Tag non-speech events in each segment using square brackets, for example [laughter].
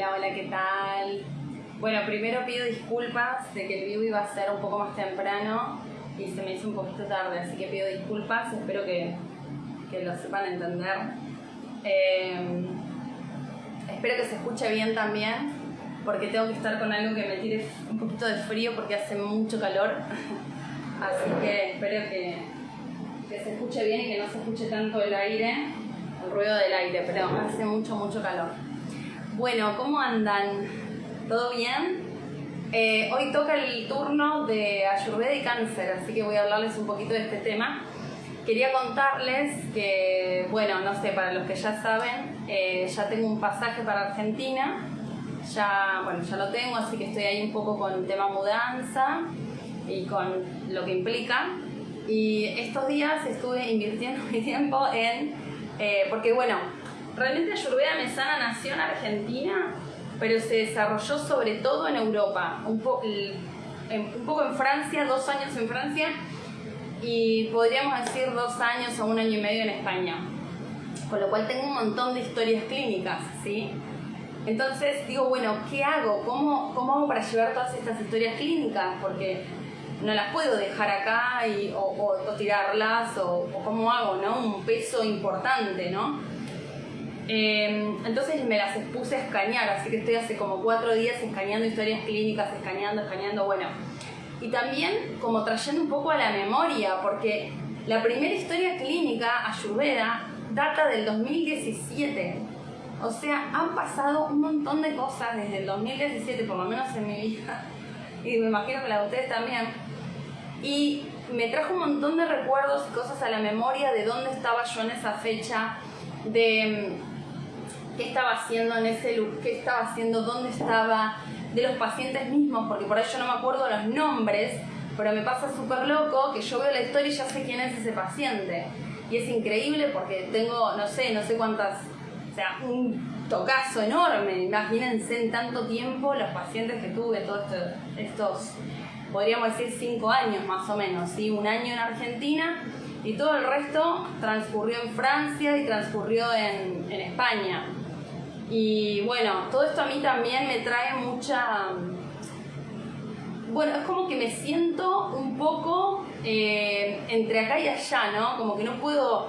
Hola, hola, ¿qué tal? Bueno, primero pido disculpas de que el vivo iba a ser un poco más temprano y se me hizo un poquito tarde, así que pido disculpas, espero que, que lo sepan entender. Eh, espero que se escuche bien también, porque tengo que estar con algo que me tire un poquito de frío porque hace mucho calor, [laughs] así que espero que, que se escuche bien y que no se escuche tanto el aire, el ruido del aire, pero hace mucho, mucho calor. Bueno, ¿cómo andan? ¿Todo bien? Eh, hoy toca el turno de Ayurveda y Cáncer, así que voy a hablarles un poquito de este tema. Quería contarles que, bueno, no sé, para los que ya saben, eh, ya tengo un pasaje para Argentina, ya, bueno, ya lo tengo, así que estoy ahí un poco con el tema mudanza y con lo que implica. Y estos días estuve invirtiendo [laughs] mi tiempo en, eh, porque bueno, realmente Ayurveda Mesana nació en Argentina, pero se desarrolló sobre todo en Europa, un, poco en Francia, dos años en Francia y podríamos decir dos años o un año y medio en España. Con lo cual tengo un montón de historias clínicas, ¿sí? Entonces digo, bueno, ¿qué hago? ¿Cómo, cómo hago para llevar todas estas historias clínicas? Porque no las puedo dejar acá o, o, tirarlas, o, cómo hago, ¿no? Un peso importante, ¿no? Eh, entonces me las puse a escanear, así que estoy hace como cuatro días escaneando historias clínicas, escaneando, escaneando, bueno. Y también como trayendo un poco a la memoria, porque la primera historia clínica, Ayurveda, data del 2017. O sea, han pasado un montón de cosas desde el 2017, por lo menos en mi vida, [laughs] y me imagino que la de ustedes también. Y me trajo un montón de recuerdos y cosas a la memoria de dónde estaba yo en esa fecha, de qué estaba haciendo en ese lugar, qué estaba haciendo, dónde estaba, de los pacientes mismos, porque por ahí yo no me acuerdo los nombres, pero me pasa súper loco que yo veo la historia y ya sé quién es ese paciente. Y es increíble porque tengo, no sé, no sé cuántas, o sea, un tocazo enorme. Imagínense en tanto tiempo los pacientes que tuve, todos estos, podríamos decir, cinco años más o menos, ¿sí? Un año en Argentina y todo el resto transcurrió en Francia y transcurrió en, en España. Y bueno, todo esto a mí también me trae mucha... Bueno, es como que me siento un poco eh, entre acá y allá, ¿no? Como que no puedo...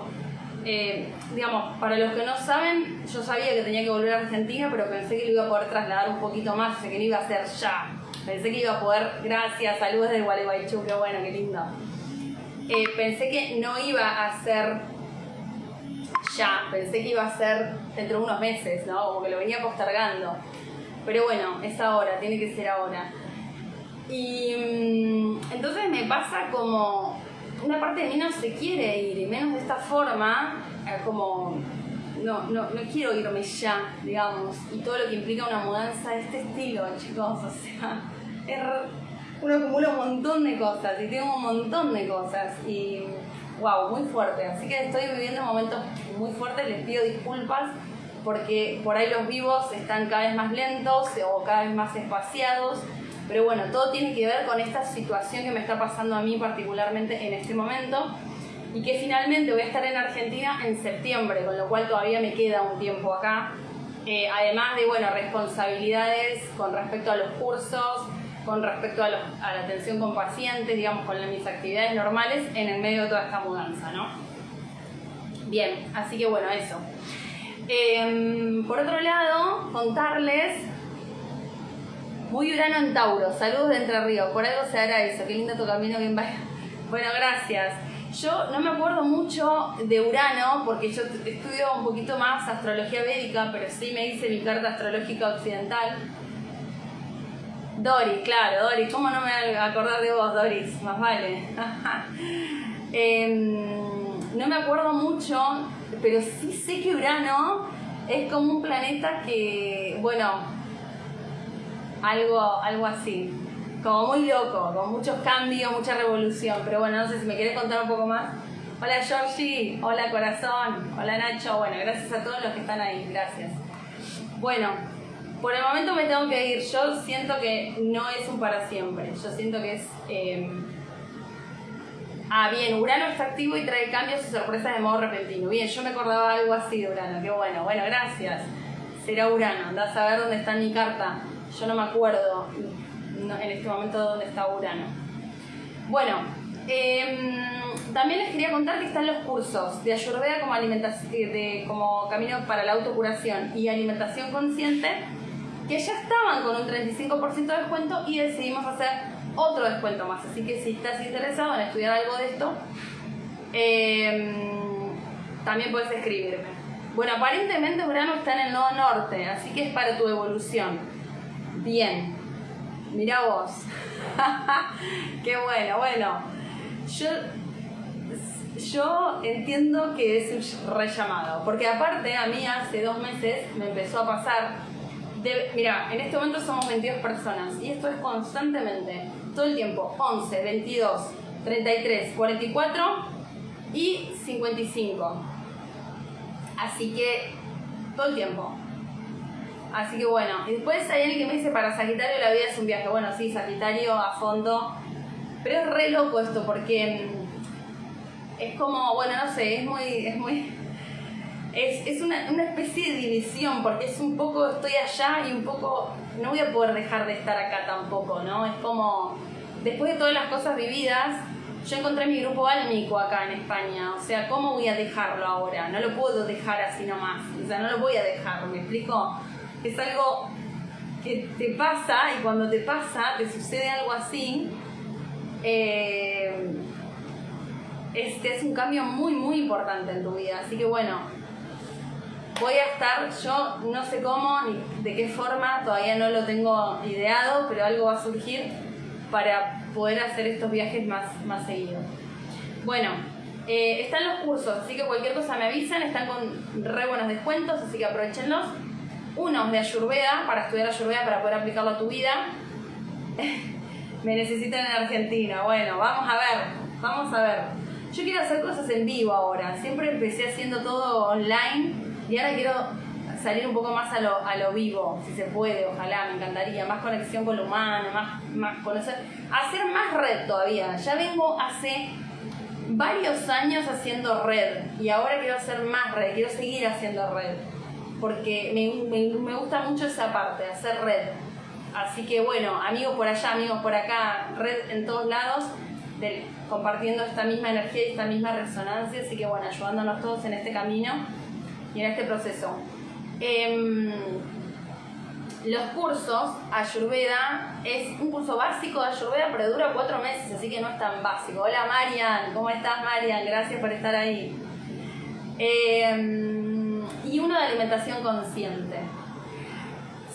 Eh, digamos, para los que no saben, yo sabía que tenía que volver a Argentina, pero pensé que lo iba a poder trasladar un poquito más, pensé que no iba a ser ya. Pensé que iba a poder, gracias, saludos de Gualeguaychú, qué bueno, qué lindo. Eh, pensé que no iba a ser ya, pensé que iba a ser dentro de unos meses, ¿no? Como que lo venía postergando. Pero bueno, es ahora, tiene que ser ahora. Y mm, entonces me pasa como una parte de mí no se quiere ir, y menos de esta forma, eh, como no, no, no quiero irme ya, digamos, y todo lo que implica una mudanza de este estilo, chicos, o sea, uno acumula un montón de cosas y tengo un montón de cosas y wow, muy fuerte. Así que estoy viviendo momentos muy fuertes, les pido disculpas porque por ahí los vivos están cada vez más lentos o cada vez más espaciados. Pero bueno, todo tiene que ver con esta situación que me está pasando a mí particularmente en este momento y que finalmente voy a estar en Argentina en septiembre, con lo cual todavía me queda un tiempo acá. Eh, además de, bueno, responsabilidades con respecto a los cursos, con respecto a, la atención con pacientes, digamos, con mis actividades normales en el medio de toda esta mudanza, ¿no? Bien, así que bueno, eso. Em, por otro lado, contarles, muy Urano en Tauro, saludos de Entre Ríos, por algo se hará eso, qué lindo tu camino, bien vaya. Bueno, gracias. Yo no me acuerdo mucho de Urano porque yo estudio un poquito más astrología védica, pero sí me hice mi carta astrológica occidental Doris, claro, Doris, ¿cómo no me acordar de vos, Doris? Más vale. [laughs] Em, no me acuerdo mucho, pero sí sé que Urano es como un planeta que, bueno, algo, algo así, como muy loco, con muchos cambios, mucha revolución, pero bueno, no sé si me querés contar un poco más. Hola Georgie, hola corazón, hola Nacho, bueno, gracias a todos los que están ahí, gracias. Bueno, por el momento me tengo que ir. Yo siento que no es un para siempre. Yo siento que es. Em, ah, bien, Urano está activo y trae cambios y sorpresas de modo repentino. Bien, yo me acordaba algo así de Urano. Qué bueno. Bueno, gracias. será Urano, andás a ver dónde está mi carta. Yo no me acuerdo en este momento dónde está Urano. Bueno, em, también les quería contar que están los cursos de Ayurveda como, alimentación, de, como camino para la autocuración y alimentación consciente, que ya estaban con un 35% de descuento y decidimos hacer otro descuento más. Así que si estás interesado en estudiar algo de esto, em, también puedes escribirme. Bueno, aparentemente Urano está en el nodo norte, así que es para tu evolución. Bien, mira vos. [laughs] Qué bueno, bueno. Yo, yo entiendo que es un rellamado, porque aparte a mí hace dos meses me empezó a pasar. Mira, en este momento somos 22 personas y esto es constantemente, todo el tiempo: 11, 22, 33, 44 y 55 Así que todo el tiempo. Así que bueno, y después hay alguien que me dice, para Sagitario la vida es un viaje. Bueno, sí, Sagitario a fondo. Pero es re loco esto porque mm, es como, bueno, no sé, es muy... Es muy es, es una, una, especie de división, porque es un poco estoy allá y un poco no voy a poder dejar de estar acá tampoco, ¿no? Es como, después de todas las cosas vividas, yo encontré mi grupo álmico acá en España, o sea, ¿cómo voy a dejarlo ahora? No lo puedo dejar así nomás, o sea, no lo voy a dejar, ¿me explico? Es algo que te pasa y cuando te pasa, te sucede algo así, eh, este es un cambio muy, muy importante en tu vida, así que bueno, voy a estar, yo no sé cómo ni de qué forma, todavía no lo tengo ideado, pero algo va a surgir para poder hacer estos viajes más, más seguidos. Bueno, eh, están los cursos, así que cualquier cosa me avisan, están con re buenos descuentos, así que aprovechenlos. Uno de Ayurveda, para estudiar Ayurveda, para poder aplicarlo a tu vida. [laughs] me necesitan en Argentina. Bueno, vamos a ver, vamos a ver. Yo quiero hacer cosas en vivo ahora. Siempre empecé haciendo todo online y ahora quiero salir un poco más a lo, a lo vivo, si se puede, ojalá, me encantaría, más conexión con lo humano, más, más conocer, hacer más red todavía. Ya vengo hace varios años haciendo red y ahora quiero hacer más red, quiero seguir haciendo red, porque me, me, gusta mucho esa parte, hacer red. Así que bueno, amigos por allá, amigos por acá, red en todos lados, compartiendo esta misma energía y esta misma resonancia, así que bueno, ayudándonos todos en este camino y en este proceso. Em, los cursos, Ayurveda, es un curso básico de Ayurveda, pero dura cuatro meses, así que no es tan básico. Hola Marian, ¿cómo estás Marian? Gracias por estar ahí. Em, y uno de alimentación consciente.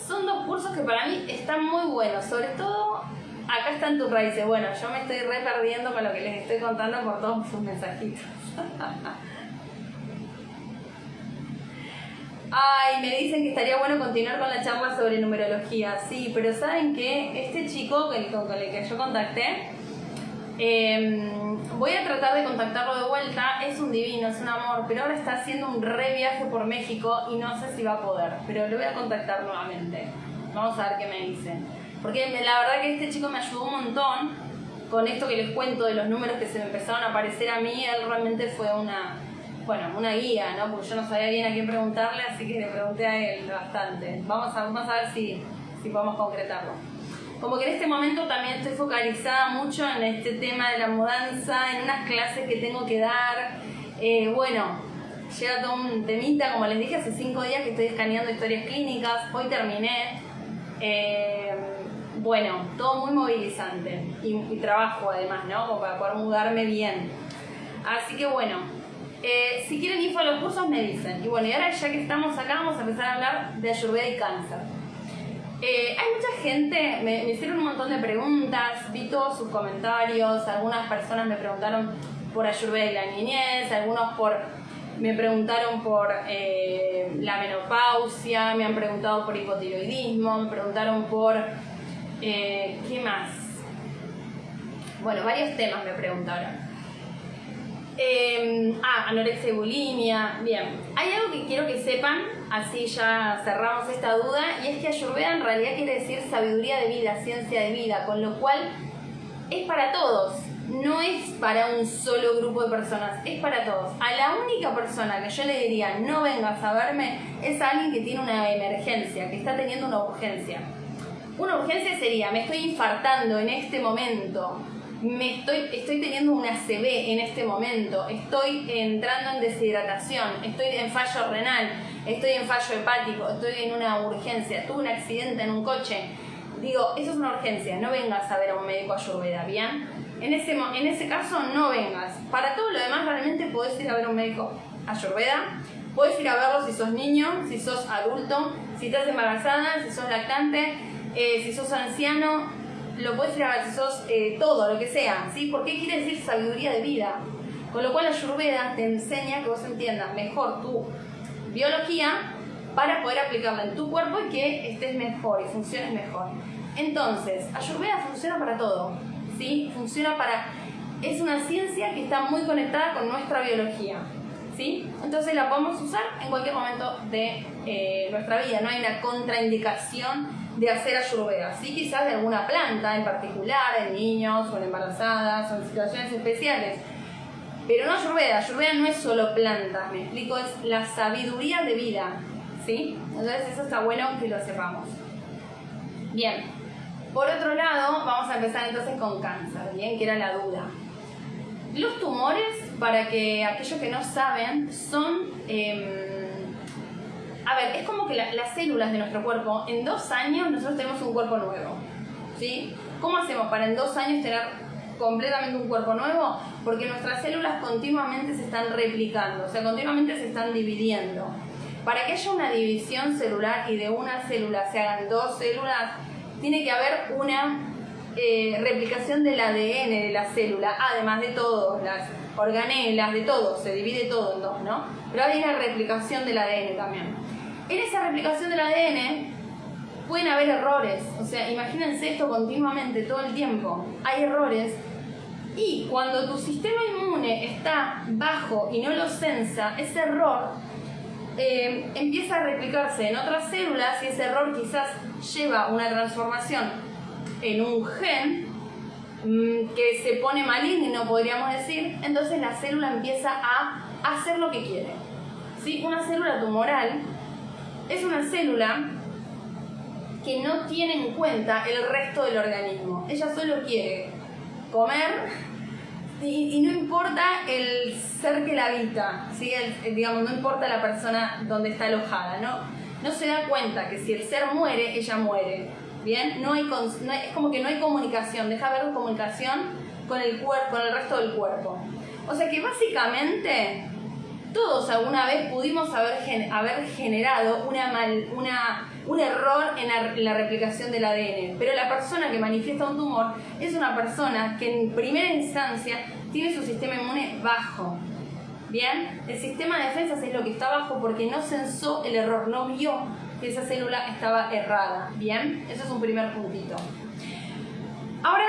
Son dos cursos que para mí están muy buenos, sobre todo acá están tus raíces. Bueno, yo me estoy re perdiendo con lo que les estoy contando por todos sus mensajitos. [laughs] Ay, me dicen que estaría bueno continuar con la charla sobre numerología. Sí, pero ¿saben qué? Este chico con el que yo contacté, em, voy a tratar de contactarlo de vuelta. Es un divino, es un amor, pero ahora está haciendo un re viaje por México y no sé si va a poder. Pero lo voy a contactar nuevamente. Vamos a ver qué me dice. Porque la verdad que este chico me ayudó un montón con esto que les cuento de los números que se me empezaron a aparecer a mí. Él realmente fue una bueno, una guía, ¿no? Porque yo no sabía bien a quién preguntarle, así que le pregunté a él bastante. Vamos a, vamos a ver si, si podemos concretarlo. Como que en este momento también estoy focalizada mucho en este tema de la mudanza, en unas clases que tengo que dar. Eh, bueno, llega todo un temita, como les dije, hace cinco días que estoy escaneando historias clínicas, hoy terminé. Eh, bueno, todo muy movilizante y, y, trabajo además, ¿no? Como para poder mudarme bien. Así que bueno, eh, si quieren info a los cursos me dicen. Y bueno, y ahora ya que estamos acá vamos a empezar a hablar de Ayurveda y cáncer. Eh, hay mucha gente, me, hicieron un montón de preguntas, vi todos sus comentarios, algunas personas me preguntaron por Ayurveda y la niñez, algunos por, me preguntaron por eh, la menopausia, me han preguntado por hipotiroidismo, me preguntaron por... ¿Qué más? Bueno, varios temas me preguntaron. Eh, ah, anorexia y bulimia. Bien, hay algo que quiero que sepan, así ya cerramos esta duda, y es que Ayurveda en realidad quiere decir sabiduría de vida, ciencia de vida, con lo cual es para todos. no es para un solo grupo de personas, es para todos. A la única persona que yo le diría no vengas a verme es alguien que tiene una emergencia, que está teniendo una urgencia. Una urgencia sería, me estoy infartando en este momento, me estoy, estoy teniendo una CB en este momento, estoy entrando en deshidratación, estoy en fallo renal, estoy en fallo hepático, estoy en una urgencia, tuve un accidente en un coche. Digo, eso es una urgencia, no vengas a ver a un médico ayurveda, ¿bien? En ese, en ese caso no vengas. Para todo lo demás realmente puedes ir a ver a un médico ayurveda, puedes ir a verlo si sos niño, si sos adulto, si estás embarazada, si sos lactante, eh, si sos anciano, lo puedes ver si sos eh, todo, lo que sea, ¿sí? Porque quiere decir sabiduría de vida. Con lo cual Ayurveda te enseña que vos entiendas mejor tu biología para poder aplicarla en tu cuerpo y que estés mejor y funciones mejor. Entonces, Ayurveda funciona para todo, ¿sí? Funciona para... Es una ciencia que está muy conectada con nuestra biología, ¿sí? Entonces la podemos usar en cualquier momento de eh, nuestra vida, no hay una contraindicación de hacer ayurveda, sí quizás de alguna planta en particular, en niños o en embarazadas o en situaciones especiales. Pero no ayurveda, ayurveda no es solo plantas, me explico, es la sabiduría de vida, ¿sí? Entonces eso está bueno que lo sepamos. Bien, por otro lado, vamos a empezar entonces con cáncer, ¿bien? Que era la duda. Los tumores, para que aquellos que no saben, son... Em, a ver, es como que las células de nuestro cuerpo, en dos años nosotros tenemos un cuerpo nuevo. ¿Sí? ¿Cómo hacemos para en dos años tener completamente un cuerpo nuevo? Porque nuestras células continuamente se están replicando, o sea, continuamente se están dividiendo. Para que haya una división celular y de una célula se hagan dos células, tiene que haber una eh, replicación del ADN de la célula, además de todo, las organelas, de todo, se divide todo en dos, ¿no? Pero hay una replicación del ADN también. En esa replicación del ADN pueden haber errores, o sea, imagínense esto continuamente, todo el tiempo. Hay errores y cuando tu sistema inmune está bajo y no lo sensa, ese error eh, empieza a replicarse en otras células y ese error quizás lleva una transformación en un gen mm, que se pone maligno, podríamos decir, entonces la célula empieza a hacer lo que quiere. ¿Sí? Una célula tumoral es una célula que no tiene en cuenta el resto del organismo. Ella solo quiere comer y, no importa el ser que la habita, digamos, no importa la persona donde está alojada, ¿no? No se da cuenta que si el ser muere, ella muere. ¿Bien? No hay, es como que no hay comunicación, deja ver comunicación con el, cuerpo, con el resto del cuerpo. O sea que básicamente todos alguna vez pudimos haber, haber generado una una, un error en la, replicación del ADN, pero la persona que manifiesta un tumor es una persona que en primera instancia tiene su sistema inmune bajo. Bien, el sistema de defensas es lo que está bajo porque no sensó el error, no vio que esa célula estaba errada. Bien, eso es un primer puntito. Ahora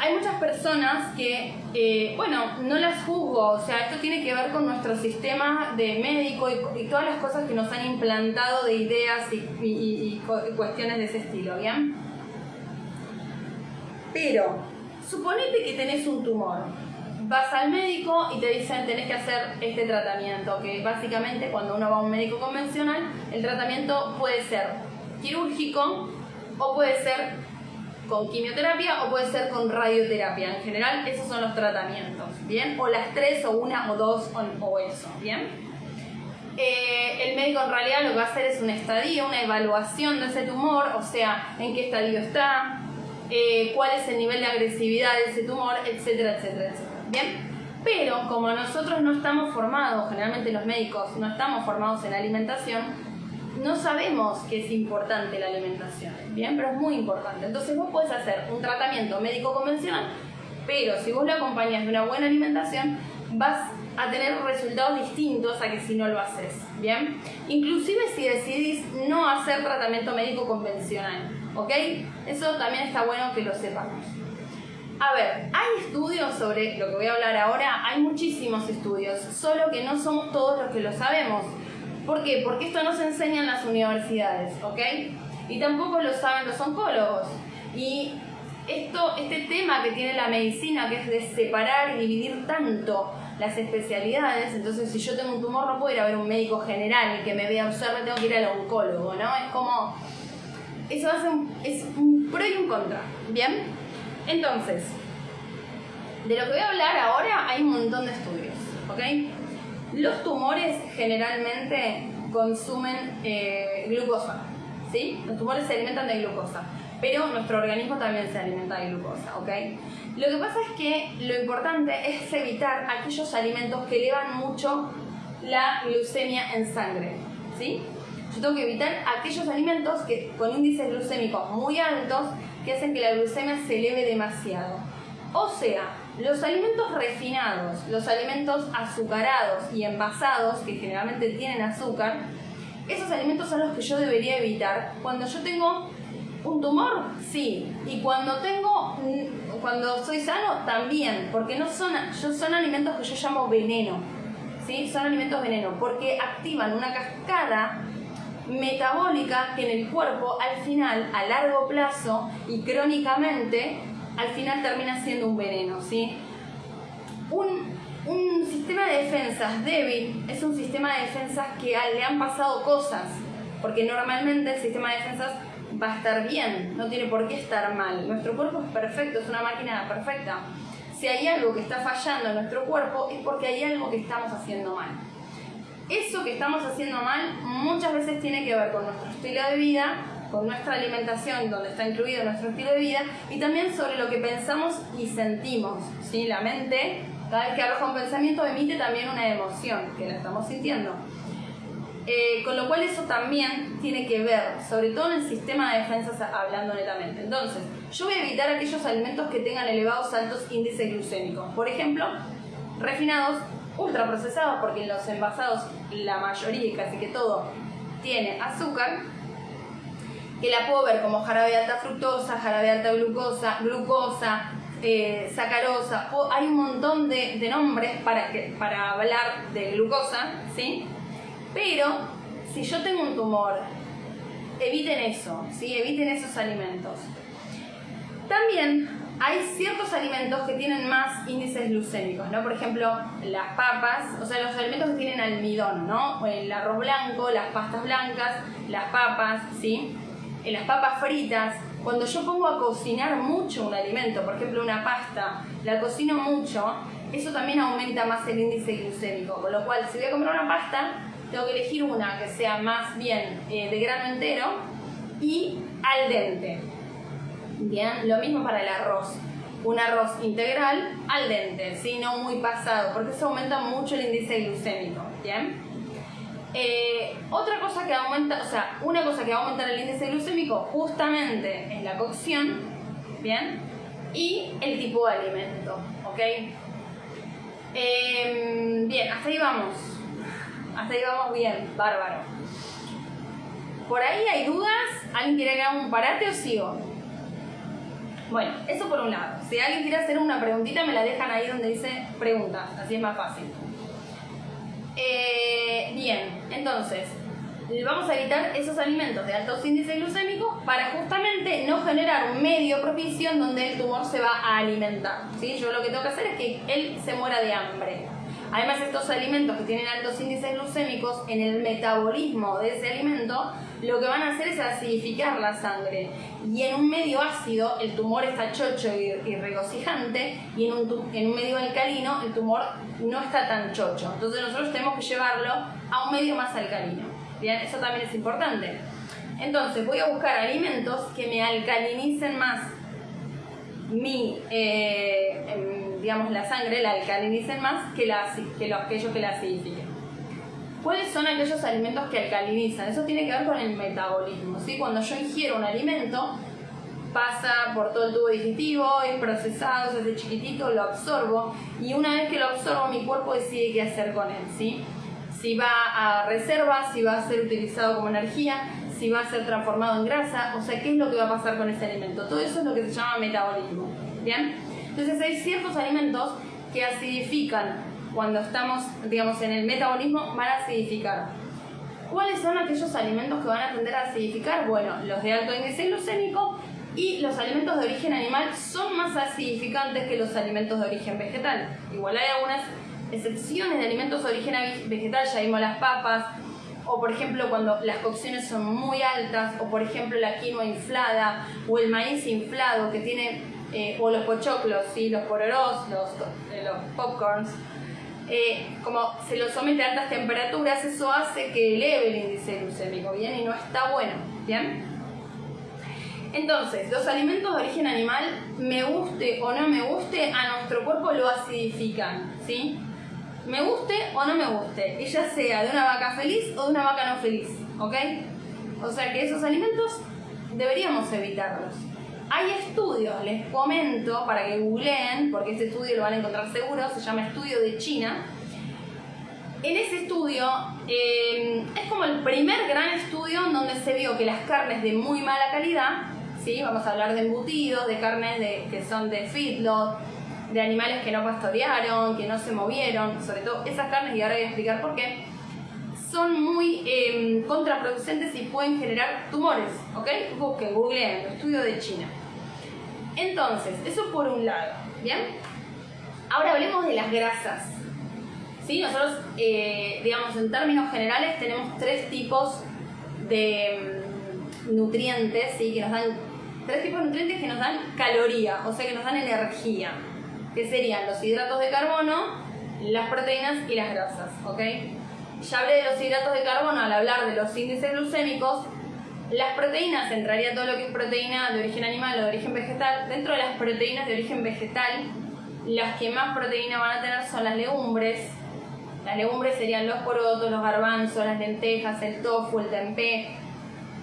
hay muchas personas que, eh, bueno, no las juzgo, o sea, esto tiene que ver con nuestro sistema de médico y, todas las cosas que nos han implantado de ideas y, cuestiones de ese estilo, ¿bien? Pero, suponete que tenés un tumor, vas al médico y te dicen tenés que hacer este tratamiento, que básicamente cuando uno va a un médico convencional, el tratamiento puede ser quirúrgico o puede ser con quimioterapia o puede ser con radioterapia. En general, esos son los tratamientos, ¿bien? O las tres, o una, o dos, o, eso, ¿bien? Eh, el médico en realidad lo que va a hacer es un estadio, una evaluación de ese tumor, o sea, en qué estadio está, eh, cuál es el nivel de agresividad de ese tumor, etcétera, etcétera, etcétera. ¿Bien? Pero como nosotros no estamos formados, generalmente los médicos no estamos formados en alimentación, no sabemos que es importante la alimentación, ¿bien? Pero es muy importante. Entonces vos podés hacer un tratamiento médico convencional, pero si vos lo acompañas de una buena alimentación, vas a tener resultados distintos a que si no lo haces, ¿bien? Inclusive si decidís no hacer tratamiento médico convencional, ¿ok? Eso también está bueno que lo sepamos. A ver, hay estudios sobre lo que voy a hablar ahora, hay muchísimos estudios, solo que no somos todos los que lo sabemos. ¿Por qué? Porque esto no se enseña en las universidades, ¿ok? Y tampoco lo saben los oncólogos. Y esto, este tema que tiene la medicina, que es de separar y dividir tanto las especialidades, entonces si yo tengo un tumor no puedo ir a ver un médico general que me vea observar, tengo que ir al oncólogo, ¿no? Es como, eso hace un, es un pro y un contra, ¿bien? Entonces, de lo que voy a hablar ahora hay un montón de estudios, ¿ok? Los tumores generalmente consumen eh, glucosa, ¿sí? Los tumores se alimentan de glucosa, pero nuestro organismo también se alimenta de glucosa, ¿ok? Lo que pasa es que lo importante es evitar aquellos alimentos que elevan mucho la glucemia en sangre, ¿sí? Yo tengo que evitar aquellos alimentos que, con índices glucémicos muy altos que hacen que la glucemia se eleve demasiado. O sea, los alimentos refinados, los alimentos azucarados y envasados, que generalmente tienen azúcar, esos alimentos son los que yo debería evitar. Cuando yo tengo un tumor, sí, y cuando tengo, cuando soy sano, también, porque no son, son alimentos que yo llamo veneno, ¿sí? Son alimentos veneno, porque activan una cascada metabólica que en el cuerpo al final, a largo plazo y crónicamente, al final termina siendo un veneno, ¿sí? Un, un sistema de defensas débil es un sistema de defensas que le han pasado cosas, porque normalmente el sistema de defensas va a estar bien, no tiene por qué estar mal. Nuestro cuerpo es perfecto, es una máquina perfecta. Si hay algo que está fallando en nuestro cuerpo es porque hay algo que estamos haciendo mal. Eso que estamos haciendo mal muchas veces tiene que ver con nuestro estilo de vida, con nuestra alimentación, donde está incluido nuestro estilo de vida, y también sobre lo que pensamos y sentimos. ¿sí? La mente, cada vez que arroja un pensamiento, emite también una emoción, que la estamos sintiendo. Eh, con lo cual eso también tiene que ver, sobre todo en el sistema de defensas hablando netamente. Entonces, yo voy a evitar aquellos alimentos que tengan elevados altos índices glucémicos. Por ejemplo, refinados, ultraprocesados, porque en los envasados la mayoría casi que todo tiene azúcar, que la puedo ver como jarabe alta fructosa, jarabe alta glucosa, glucosa, eh, sacarosa, hay un montón de, nombres para, para hablar de glucosa, ¿sí? Pero si yo tengo un tumor, eviten eso, ¿sí? eviten esos alimentos. También hay ciertos alimentos que tienen más índices glucémicos, ¿no? Por ejemplo, las papas, o sea, los alimentos que tienen almidón, ¿no? El arroz blanco, las pastas blancas, las papas, ¿sí? Eh, las papas fritas. Cuando yo pongo a cocinar mucho un alimento, por ejemplo una pasta, la cocino mucho, eso también aumenta más el índice glucémico. Con lo cual, si voy a comprar una pasta, tengo que elegir una que sea más bien eh, de grano entero y al dente. Bien, lo mismo para el arroz. Un arroz integral al dente, no muy pasado, porque eso aumenta mucho el índice glucémico. Bien. Eh, otra cosa que aumenta, o sea, una cosa que va a aumentar el índice glucémico justamente es la cocción, ¿bien? Y el tipo de alimento, ¿ok? Em, bien, hasta ahí vamos. Hasta ahí vamos bien, bárbaro. ¿Por ahí hay dudas? ¿Alguien quiere que haga un parate o sigo? Bueno, eso por un lado. Si alguien quiere hacer una preguntita, me la dejan ahí donde dice preguntas, así es más fácil. Eh, bien, entonces, vamos a evitar esos alimentos de altos índices glucémicos para justamente no generar un medio propicio en donde el tumor se va a alimentar. ¿sí? Yo lo que tengo que hacer es que él se muera de hambre. Además, estos alimentos que tienen altos índices glucémicos, en el metabolismo de ese alimento, lo que van a hacer es acidificar la sangre. Y en un medio ácido, el tumor está chocho y, regocijante, y en un, en un medio alcalino, el tumor no está tan chocho. Entonces, nosotros tenemos que llevarlo a un medio más alcalino. Bien, eso también es importante. Entonces, voy a buscar alimentos que me alcalinicen más mi, eh, em, digamos, la sangre, la alcalinicen más que, la, los, aquellos que la acidifiquen. ¿Cuáles son aquellos alimentos que alcalinizan? Eso tiene que ver con el metabolismo. ¿sí? Cuando yo ingiero un alimento, pasa por todo el tubo digestivo, es procesado, se hace chiquitito, lo absorbo y una vez que lo absorbo mi cuerpo decide qué hacer con él. ¿sí? Si va a reserva, si va a ser utilizado como energía, si va a ser transformado en grasa, o sea, qué es lo que va a pasar con ese alimento. Todo eso es lo que se llama metabolismo. Entonces hay ciertos alimentos que acidifican cuando estamos, digamos, en el metabolismo, van a acidificar. ¿Cuáles son aquellos alimentos que van a tender a acidificar? Bueno, los de alto índice glucémico Y los alimentos de origen animal son más acidificantes que los alimentos de origen vegetal. Igual hay algunas excepciones de alimentos de origen vegetal, ya vimos las papas, o por ejemplo cuando las cocciones son muy altas, o por ejemplo la quinoa inflada, o el maíz inflado que tiene, eh, o los pochoclos, ¿sí? los pororos, eh, los popcorns, eh, como se los somete a altas temperaturas, eso hace que eleve el índice glucémico, ¿bien? Y no está bueno, ¿bien? Entonces, los alimentos de origen animal, me guste o no me guste, a nuestro cuerpo lo acidifican, ¿sí? Me guste o no me guste, ya sea de una vaca feliz o de una vaca no feliz, ¿ok? O sea que esos alimentos deberíamos evitarlos. Hay estudios, les comento para que googleen, porque este estudio lo van a encontrar seguro, se llama Estudio de China. En ese estudio eh, es como el primer gran estudio donde se vio que las carnes de muy mala calidad, ¿sí? vamos a hablar de embutidos, de carnes de, que son de feedlot, de animales que no pastorearon, que no se movieron, sobre todo esas carnes, y ahora voy a explicar por qué, son muy eh, contraproducentes y pueden generar tumores, ¿ok? Busquen, googleen, estudio de China. Entonces, eso por un lado, ¿bien? Ahora hablemos de las grasas. ¿Sí? Nosotros, eh, digamos, en términos generales tenemos tres tipos de mm, nutrientes, ¿sí? Que nos dan, tres tipos de nutrientes que nos dan caloría, o sea, que nos dan energía, que serían los hidratos de carbono, las proteínas y las grasas, ¿ok? Ya hablé de los hidratos de carbono al hablar de los índices glucémicos, las proteínas, entraría todo lo que es proteína de origen animal o de origen vegetal. Dentro de las proteínas de origen vegetal, las que más proteína van a tener son las legumbres. Las legumbres serían los porotos, los garbanzos, las lentejas, el tofu, el tempeh.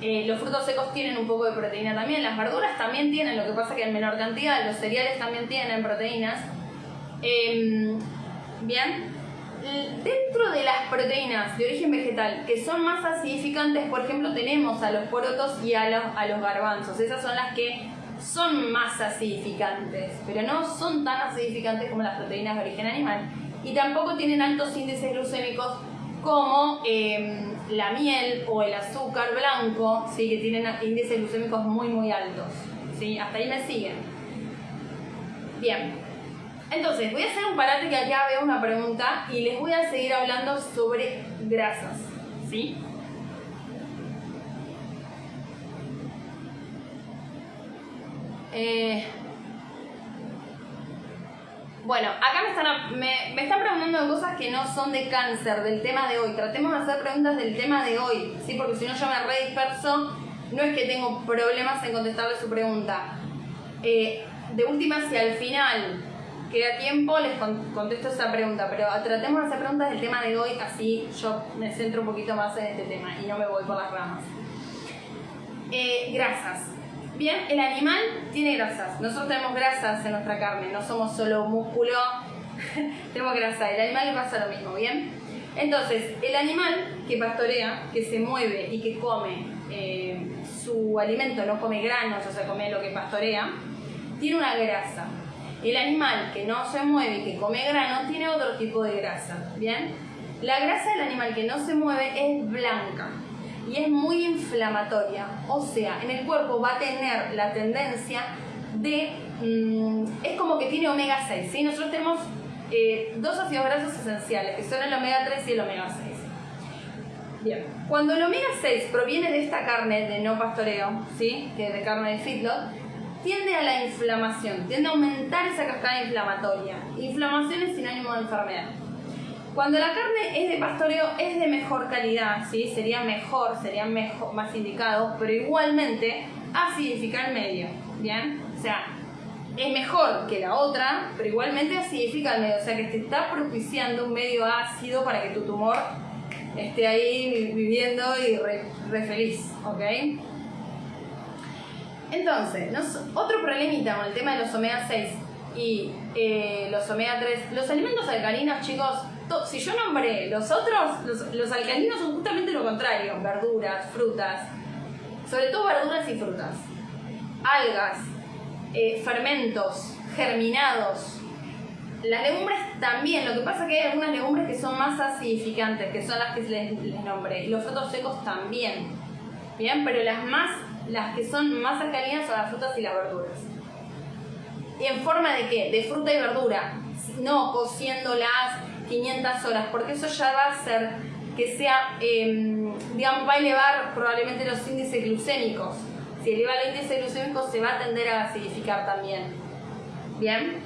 Eh, los frutos secos tienen un poco de proteína también. Las verduras también tienen, lo que pasa que en menor cantidad. Los cereales también tienen proteínas. Em, bien, proteínas de origen vegetal que son más acidificantes, por ejemplo, tenemos a los porotos y a los, a los garbanzos. Esas son las que son más acidificantes, pero no son tan acidificantes como las proteínas de origen animal. Y tampoco tienen altos índices glucémicos como em, la miel o el azúcar blanco, ¿sí? que tienen índices glucémicos muy muy altos. ¿sí? Hasta ahí me siguen. Bien, entonces, voy a hacer un parate que acá veo una pregunta y les voy a seguir hablando sobre grasas, ¿sí? Eh, bueno, acá me están, me, están preguntando cosas que no son de cáncer, del tema de hoy. Tratemos de hacer preguntas del tema de hoy, ¿sí? Porque si no yo me re disperso, no es que tengo problemas en contestarle su pregunta. Eh, de última, si al final queda tiempo, les contesto esa pregunta, pero tratemos de hacer preguntas del tema de hoy, así yo me centro un poquito más en este tema y no me voy por las ramas. Eh, grasas. Bien, el animal tiene grasas. Nosotros tenemos grasas en nuestra carne, no somos solo músculo, [laughs] tenemos grasa. El animal pasa lo mismo, ¿bien? Entonces, el animal que pastorea, que se mueve y que come eh, su alimento, no come granos, o sea, come lo que pastorea, tiene una grasa. El animal que no se mueve y que come grano tiene otro tipo de grasa, ¿bien? La grasa del animal que no se mueve es blanca y es muy inflamatoria, o sea, en el cuerpo va a tener la tendencia de... Mm, es como que tiene omega 6, ¿sí? Nosotros tenemos eh, dos ácidos grasos esenciales, que son el omega 3 y el omega 6. Bien, cuando el omega 6 proviene de esta carne de no pastoreo, ¿sí? que es de carne de feedlot, tiende a la inflamación, tiende a aumentar esa cascada inflamatoria. Inflamación es sinónimo de enfermedad. Cuando la carne es de pastoreo es de mejor calidad, ¿sí? sería mejor, sería mejor, más indicado, pero igualmente acidifica el medio, ¿bien? O sea, es mejor que la otra, pero igualmente acidifica el medio, o sea que te está propiciando un medio ácido para que tu tumor esté ahí viviendo y re, re feliz, ¿ok? Entonces, otro problemita con el tema de los omega 6 y eh, los omega 3, los alimentos alcalinos, chicos, si yo nombré los otros, los, alcalinos son justamente lo contrario, verduras, frutas, sobre todo verduras y frutas, algas, eh, fermentos, germinados. Las legumbres también, lo que pasa es que hay algunas legumbres que son más acidificantes, que son las que les, les nombré, y los frutos secos también. Bien, pero las más, las que son más alcalinas son las frutas y las verduras. ¿Y en forma de qué? De fruta y verdura. No cociéndolas 500 horas, porque eso ya va a hacer que sea, em, digamos, va a elevar probablemente los índices glucémicos. Si eleva el índice glucémico se va a tender a acidificar también. ¿Bien?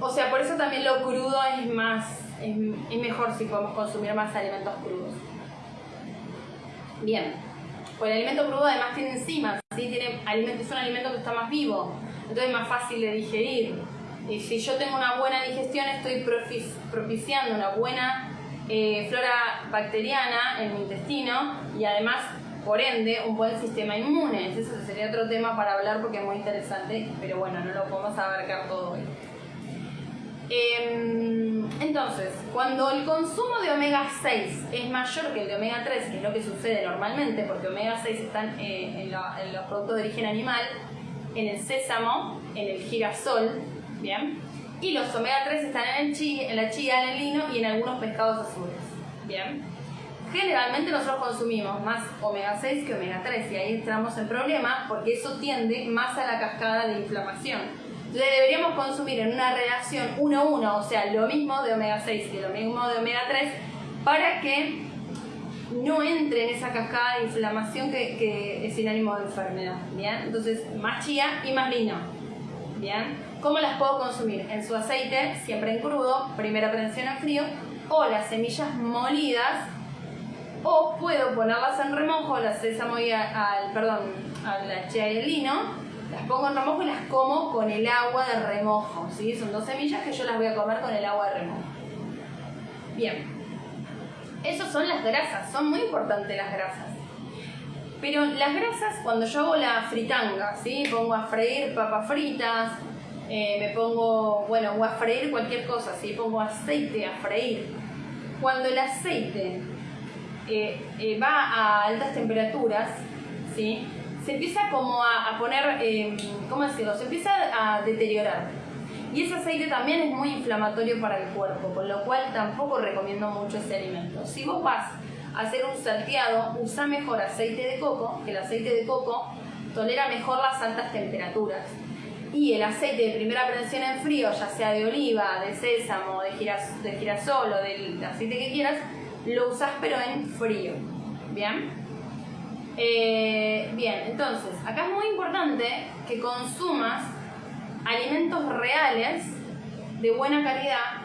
O sea, por eso también lo crudo es más, es, mejor si podemos consumir más alimentos crudos. Bien, pues el alimento crudo además tiene enzimas, ¿sí? tiene alimento, es un alimento que está más vivo, entonces es más fácil de digerir. Y si yo tengo una buena digestión, estoy propiciando una buena eh, flora bacteriana en mi intestino y además, por ende, un buen sistema inmune. Ese sería otro tema para hablar porque es muy interesante, pero bueno, no lo podemos abarcar todo hoy. Em, entonces, cuando el consumo de omega 6 es mayor que el de omega 3, que es lo que sucede normalmente, porque omega 6 están eh, en, los productos de origen animal, en el sésamo, en el girasol, ¿bien? Y los omega 3 están en, el en la chía, en el lino y en algunos pescados azules, ¿bien? Generalmente nosotros consumimos más omega 6 que omega 3 y ahí entramos en problemas porque eso tiende más a la cascada de inflamación deberíamos consumir en una relación 1-1, o sea, lo mismo de omega 6 y lo mismo de omega 3, para que no entre en esa cascada de inflamación que, es sinónimo de enfermedad. ¿bien? Entonces, más chía y más lino. ¿bien? ¿Cómo las puedo consumir? En su aceite, siempre en crudo, primera prensión en frío, o las semillas molidas, o puedo ponerlas en remojo, las y al, perdón, a la chía y el lino, las pongo en remojo y las como con el agua de remojo, ¿sí? Son dos semillas que yo las voy a comer con el agua de remojo. Bien. Esas son las grasas, son muy importantes las grasas. Pero las grasas, cuando yo hago la fritanga, ¿sí? Pongo a freír papas fritas, eh, me pongo, bueno, o a freír cualquier cosa, ¿sí? Pongo aceite a freír. Cuando el aceite eh, eh, va a altas temperaturas, ¿sí? Se empieza como a, poner, eh, ¿cómo decirlo? Se empieza a deteriorar. Y ese aceite también es muy inflamatorio para el cuerpo, con lo cual tampoco recomiendo mucho ese alimento. Si vos vas a hacer un salteado, usa mejor aceite de coco, que el aceite de coco tolera mejor las altas temperaturas. Y el aceite de primera prensión en frío, ya sea de oliva, de sésamo, de, de girasol o del aceite que quieras, lo usas pero en frío. ¿Bien? Eh, bien, entonces, acá es muy importante que consumas alimentos reales, de buena calidad,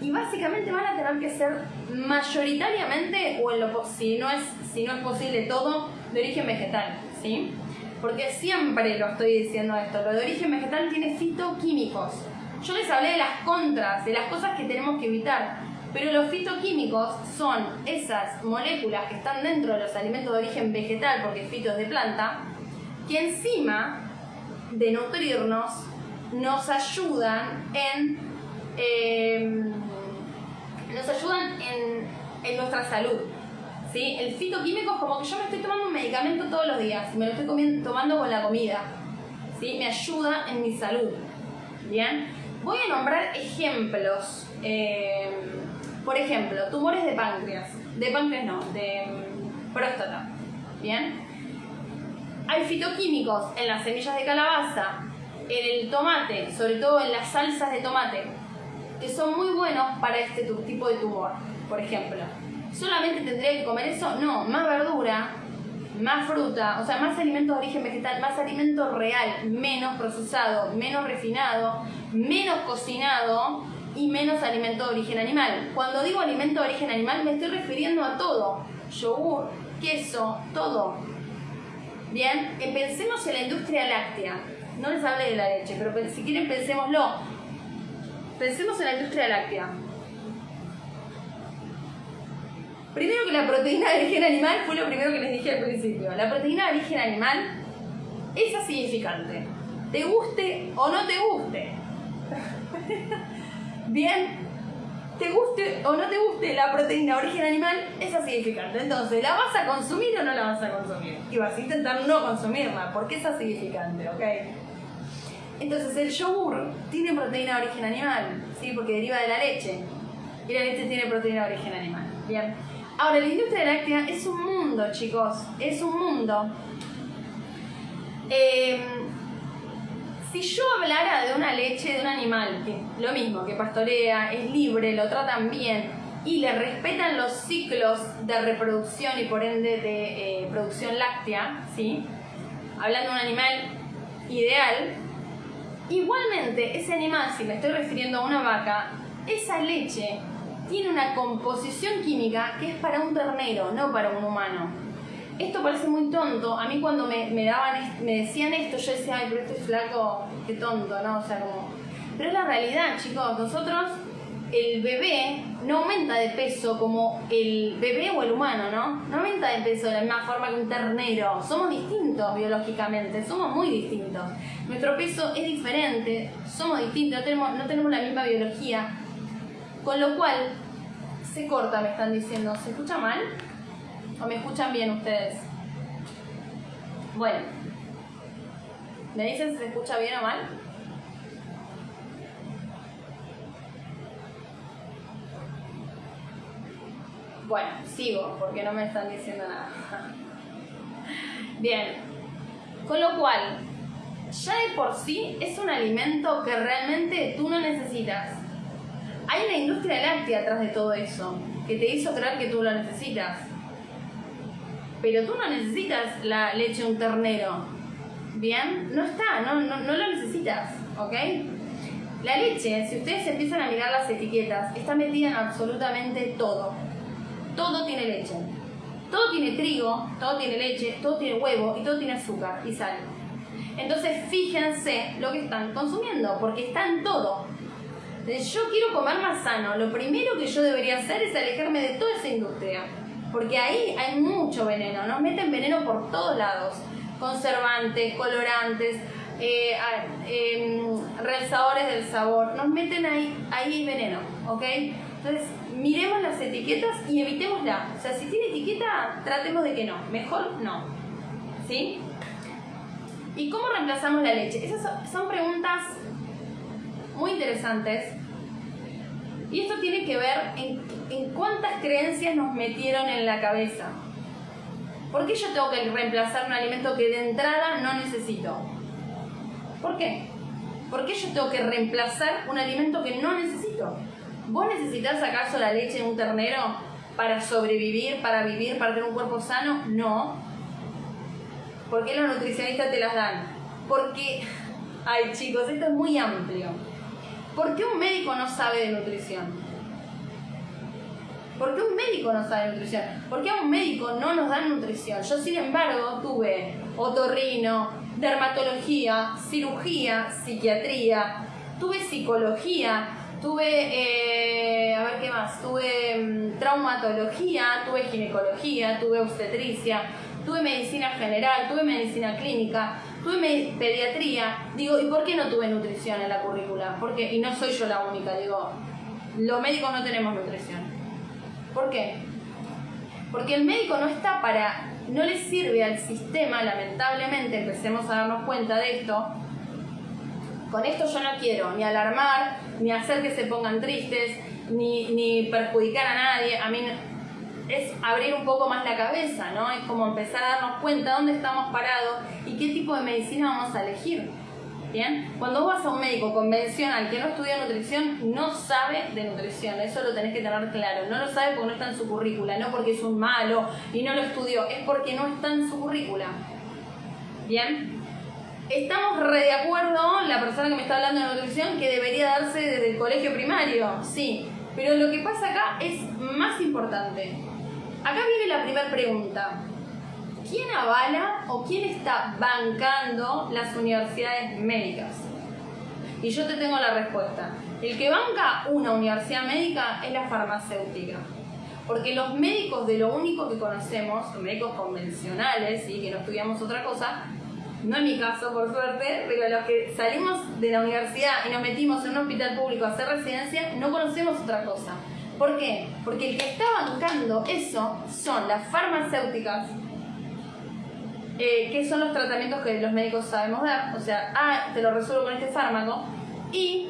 y básicamente van a tener que ser mayoritariamente, o si, no es, si no es posible todo, de origen vegetal, ¿sí? Porque siempre lo estoy diciendo esto, lo de origen vegetal tiene fitoquímicos. Yo les hablé de las contras, de las cosas que tenemos que evitar. Pero los fitoquímicos son esas moléculas que están dentro de los alimentos de origen vegetal, porque fito es de planta, que encima de nutrirnos nos ayudan en em, nos ayudan en, en nuestra salud. ¿sí? El fitoquímico es como que yo me estoy tomando un medicamento todos los días me lo estoy tomando con la comida. ¿sí? Me ayuda en mi salud. ¿Bien? Voy a nombrar ejemplos. Em, por ejemplo, tumores de páncreas. De páncreas no, de mm, próstata. ¿Bien? Hay fitoquímicos en las semillas de calabaza, en el tomate, sobre todo en las salsas de tomate, que son muy buenos para este tipo de tumor, por ejemplo. ¿Solamente tendría que comer eso? No, más verdura, más fruta, o sea, más alimentos de origen vegetal, más alimento real, menos procesado, menos refinado, menos cocinado y menos alimento de origen animal. Cuando digo alimento de origen animal me estoy refiriendo a todo. Yogur, queso, todo. Bien, eh, pensemos en la industria láctea. No les hablé de la leche, pero si quieren pensémoslo. Pensemos en la industria láctea. Primero que la proteína de origen animal fue lo primero que les dije al principio. La proteína de origen animal es acidificante. Te guste o no te guste. [laughs] Bien, te guste o no te guste la proteína de origen animal, es acidificante. Entonces, ¿la vas a consumir o no la vas a consumir? Y vas a intentar no consumirla, porque es acidificante, ¿ok? Entonces, el yogur tiene proteína de origen animal, ¿sí? Porque deriva de la leche. Y la leche tiene proteína de origen animal. Bien. Ahora, la industria láctea es un mundo chicos, es un mundo. Em, si yo hablara de una leche de un animal, que lo mismo, que pastorea, es libre, lo tratan bien y le respetan los ciclos de reproducción y por ende de eh, producción láctea, ¿sí? hablando de un animal ideal, igualmente ese animal, si me estoy refiriendo a una vaca, esa leche tiene una composición química que es para un ternero, no para un humano. Esto parece muy tonto. A mí cuando me, me daban, me decían esto, yo decía, ay, pero este flaco, qué tonto, ¿no? O sea, como... Pero es la realidad, chicos. Nosotros, el bebé no aumenta de peso como el bebé o el humano, ¿no? No aumenta de peso de la misma forma que un ternero. Somos distintos biológicamente, somos muy distintos. Nuestro peso es diferente, somos distintos, tenemos, no tenemos la misma biología. Con lo cual, se corta, me están diciendo. ¿Se escucha mal? ¿O me escuchan bien ustedes? Bueno. ¿Me dicen si se escucha bien o mal? Bueno, sigo porque no me están diciendo nada. [laughs] Bien. Con lo cual, ya de por sí es un alimento que realmente tú no necesitas. Hay una industria láctea atrás de todo eso, que te hizo creer que tú lo necesitas. Pero tú no necesitas la leche de un ternero. ¿Bien? No está, no, no, no lo necesitas, ¿ok? La leche, si ustedes empiezan a mirar las etiquetas, está metida en absolutamente todo. Todo tiene leche. Todo tiene trigo, todo tiene leche, todo tiene huevo y todo tiene azúcar y sal. Entonces fíjense lo que están consumiendo, porque está en todo yo quiero comer más sano, lo primero que yo debería hacer es alejarme de toda esa industria. Porque ahí hay mucho veneno, nos meten veneno por todos lados. Conservantes, colorantes, eh, em, realzadores del sabor, nos meten ahí, ahí veneno, ¿ok? Entonces, miremos las etiquetas y evitémosla. O sea, si tiene etiqueta, tratemos de que no. Mejor no. ¿Sí? ¿Y cómo reemplazamos la leche? Esas son preguntas muy interesantes. Y esto tiene que ver en, en cuántas creencias nos metieron en la cabeza. ¿Por qué yo tengo que reemplazar un alimento que de entrada no necesito? ¿Por qué? ¿Por qué yo tengo que reemplazar un alimento que no necesito? ¿Vos necesitas acaso la leche de un ternero para sobrevivir, para vivir, para tener un cuerpo sano? No. ¿Por qué los nutricionistas te las dan? Porque, ay chicos, esto es muy amplio. ¿Por qué un médico no sabe de nutrición? ¿Por qué un médico no sabe de nutrición? ¿Por qué a un médico no nos dan nutrición? Yo, sin embargo, tuve otorrino, dermatología, cirugía, psiquiatría, tuve psicología, tuve, eh, a ver qué más, tuve mm, traumatología, tuve ginecología, tuve obstetricia, tuve medicina general, tuve medicina clínica, tuve pediatría, digo, ¿y por qué no tuve nutrición en la currícula? Porque, y no soy yo la única, digo, los médicos no tenemos nutrición. ¿Por qué? Porque el médico no está para, no le sirve al sistema, lamentablemente, empecemos a darnos cuenta de esto. Con esto yo no quiero ni alarmar, ni hacer que se pongan tristes, ni, ni perjudicar a nadie. A mí es abrir un poco más la cabeza, ¿no? Es como empezar a darnos cuenta dónde estamos parados y qué tipo de medicina vamos a elegir. ¿Bien? Cuando vos vas a un médico convencional que no estudia nutrición, no sabe de nutrición, eso lo tenés que tener claro. No lo sabe porque no está en su currícula, no porque es un malo y no lo estudió, es porque no está en su currícula. ¿Bien? Estamos re de acuerdo, la persona que me está hablando de nutrición, que debería darse desde el colegio primario, sí. Pero lo que pasa acá es más importante. Acá viene la primera pregunta. ¿Quién avala o quién está bancando las universidades médicas? Y yo te tengo la respuesta. El que banca una universidad médica es la farmacéutica. Porque los médicos de lo único que conocemos, los médicos convencionales y que no estudiamos otra cosa, no en mi caso por suerte, pero los que salimos de la universidad y nos metimos en un hospital público a hacer residencia, no conocemos otra cosa. ¿Por qué? Porque el que está bancando eso son las farmacéuticas, eh, que son los tratamientos que los médicos sabemos dar, o sea, ah, te lo resuelvo con este fármaco, y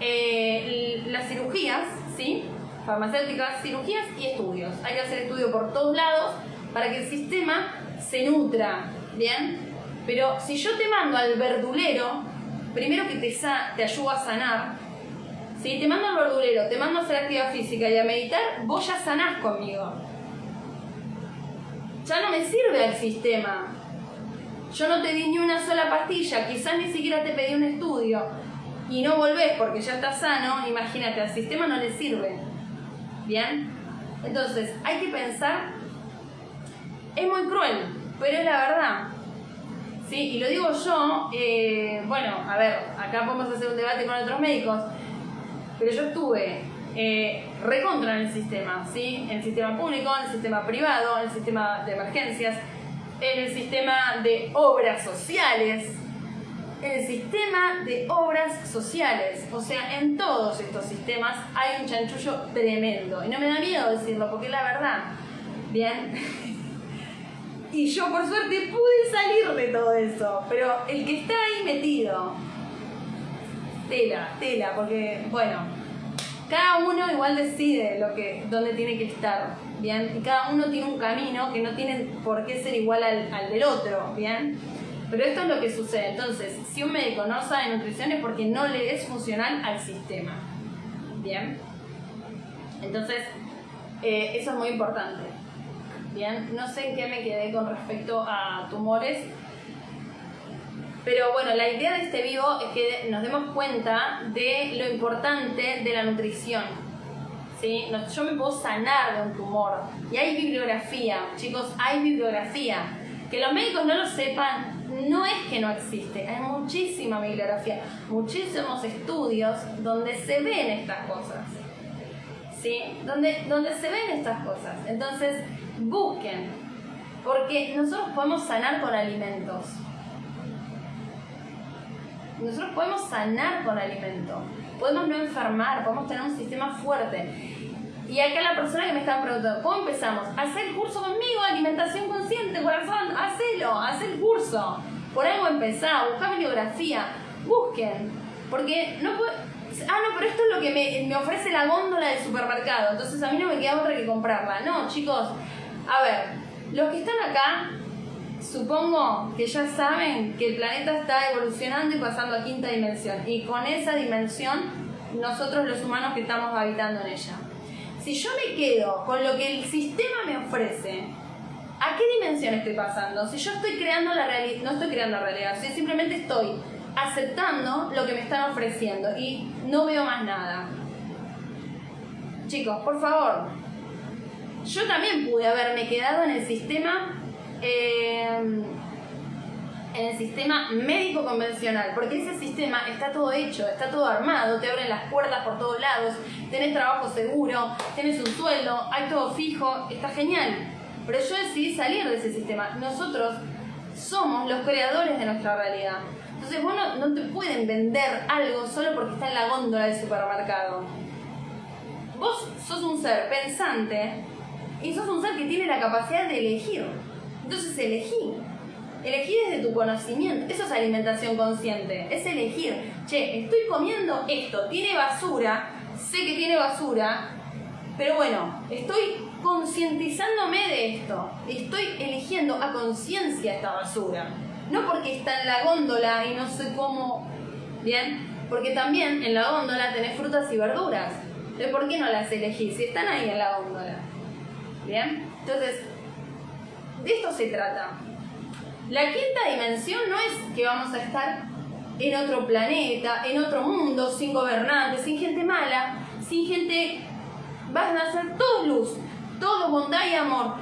eh, las cirugías, ¿sí? Farmacéuticas, cirugías y estudios. Hay que hacer estudio por todos lados para que el sistema se nutra, ¿bien? Pero si yo te mando al verdulero, primero que te, te ayuda a sanar, si te mando al verdulero, te mando a hacer actividad física y a meditar, vos ya sanás conmigo. Ya no me sirve el sistema. Yo no te di ni una sola pastilla, quizás ni siquiera te pedí un estudio y no volvés porque ya estás sano, imagínate, al sistema no le sirve. ¿Bien? Entonces, hay que pensar, es muy cruel, pero es la verdad. ¿Sí? Y lo digo yo, eh, bueno, a ver, acá podemos hacer un debate con otros médicos, pero yo estuve eh, recontra en el sistema, ¿sí? En el sistema público, en el sistema privado, en el sistema de emergencias, en el sistema de obras sociales, en el sistema de obras sociales. O sea, en todos estos sistemas hay un chanchullo tremendo. Y no me da miedo decirlo, porque es la verdad. Bien. [laughs] Y yo por suerte pude salir de todo eso. Pero el que está ahí metido, tela, tela, porque, bueno, cada uno igual decide lo que, dónde tiene que estar, ¿bien? Y cada uno tiene un camino que no tiene por qué ser igual al, del otro, ¿bien? Pero esto es lo que sucede. Entonces, si un médico no sabe nutrición es porque no le es funcional al sistema. ¿Bien? Entonces, eh, eso es muy importante. Bien, no sé en qué me quedé con respecto a tumores. Pero bueno, la idea de este vivo es que nos demos cuenta de lo importante de la nutrición. ¿Sí? Yo me puedo sanar de un tumor. Y hay bibliografía, chicos, hay bibliografía. Que los médicos no lo sepan no es que no existe, hay muchísima bibliografía, muchísimos estudios donde se ven estas cosas. ¿Sí? Donde, donde se ven estas cosas. Entonces, busquen, porque nosotros podemos sanar con alimentos. Nosotros podemos sanar con alimentos. Podemos no enfermar, podemos tener un sistema fuerte. Y acá la persona que me estaba preguntando, ¿cómo empezamos? Hacer el curso conmigo, alimentación consciente, corazón, hacelo, haz el curso. Por algo empezá, busca bibliografía, busquen. Porque no puede... Ah, no, pero esto es lo que me ofrece la góndola del supermercado, entonces a mí no me queda otra que comprarla. No, chicos, a ver, los que están acá, supongo que ya saben que el planeta está evolucionando y pasando a quinta dimensión. Y con esa dimensión, nosotros los humanos que estamos habitando en ella si yo me quedo con lo que el sistema me ofrece, ¿a qué dimensión estoy pasando? Si yo estoy creando la realidad, no estoy creando la realidad, si simplemente estoy aceptando lo que me están ofreciendo y no veo más nada. Chicos, por favor, yo también pude haberme quedado en el sistema eh, en el sistema médico convencional, porque ese sistema está todo hecho, está todo armado, te abren las puertas por todos lados, tenés trabajo seguro, tenés un sueldo, hay todo fijo, está genial. Pero yo decidí salir de ese sistema. Nosotros somos los creadores de nuestra realidad. Entonces vos no, no te pueden vender algo solo porque está en la góndola del supermercado. Vos sos un ser pensante y sos un ser que tiene la capacidad de elegir. Entonces elegí Elegí desde tu conocimiento. Eso es alimentación consciente. Es elegir. Che, estoy comiendo esto. Tiene basura. Sé que tiene basura. Pero bueno, estoy concientizándome de esto. Estoy eligiendo a conciencia esta basura. No porque está en la góndola y no sé cómo. Bien. Porque también en la góndola tenés frutas y verduras. Entonces, ¿por qué no las elegís? Si están ahí en la góndola. Bien. Entonces, de esto se trata. La quinta dimensión no es que vamos a estar en otro planeta, en otro mundo, sin gobernantes, sin gente mala, sin gente... Van a ser todo luz, todo bondad y amor.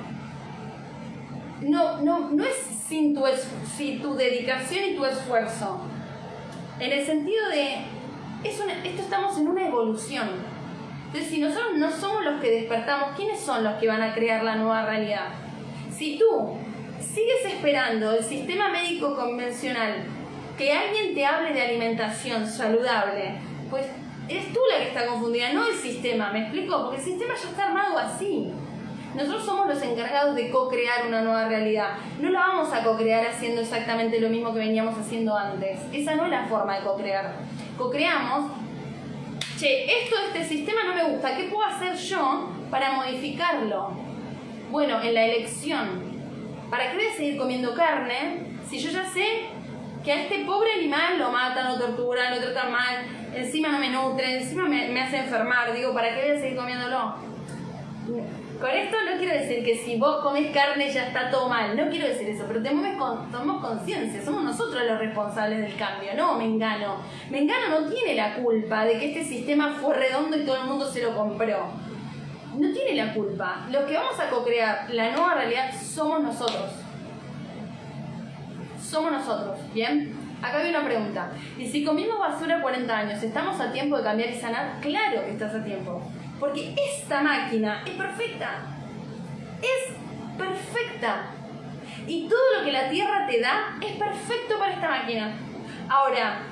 No, no, no es sin tu, sin tu dedicación y tu esfuerzo. En el sentido de, es esto estamos en una evolución. Entonces, si nosotros no somos los que despertamos, ¿quiénes son los que van a crear la nueva realidad? Si tú sigues esperando el sistema médico convencional que alguien te hable de alimentación saludable, pues eres tú la que está confundida, no el sistema, ¿me explico? Porque el sistema ya está armado así. Nosotros somos los encargados de co-crear una nueva realidad. No la vamos a co-crear haciendo exactamente lo mismo que veníamos haciendo antes. Esa no es la forma de co-crear. Co-creamos, che, esto de este sistema no me gusta, ¿qué puedo hacer yo para modificarlo? Bueno, en la elección. ¿Para qué voy a seguir comiendo carne si yo ya sé que a este pobre animal lo matan, lo torturan, lo tratan mal, encima no me nutre, encima me, me hace enfermar? Digo, ¿para qué voy a seguir comiéndolo? Con esto no quiero decir que si vos comes carne ya está todo mal, no quiero decir eso, pero tenemos, tomamos conciencia, somos nosotros los responsables del cambio, no Mengano. Mengano no tiene la culpa de que este sistema fue redondo y todo el mundo se lo compró. No tiene la culpa. Los que vamos a co-crear la nueva realidad somos nosotros. Somos nosotros, ¿bien? Acá hay una pregunta. ¿Y si comimos basura 40 años, estamos a tiempo de cambiar y sanar? Claro que estás a tiempo. Porque esta máquina es perfecta. Es perfecta. Y todo lo que la Tierra te da es perfecto para esta máquina. Ahora,